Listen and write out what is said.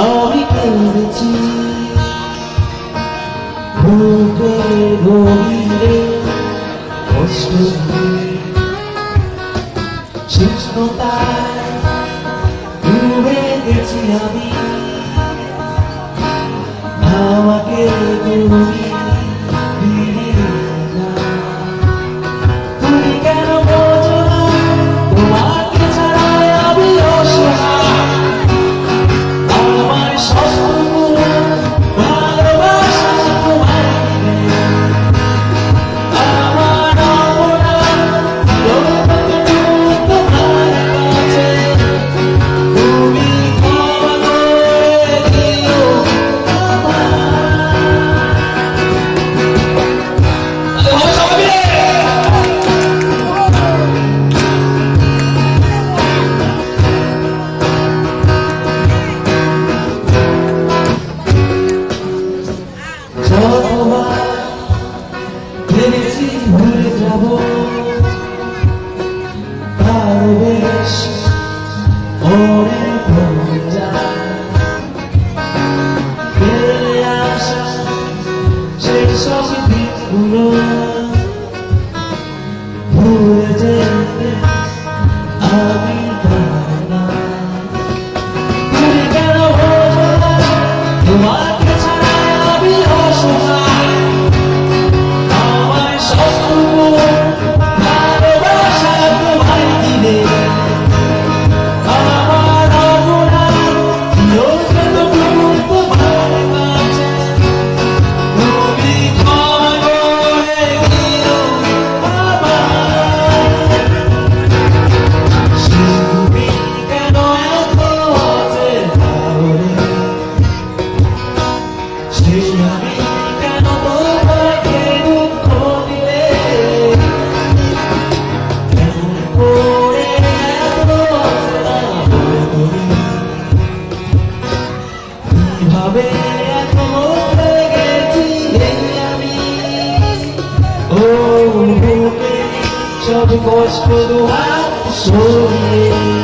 I'll be paying the tea. を見れ押し込み父の上でつやみなわけ Jogo o rosto no ar, sorrir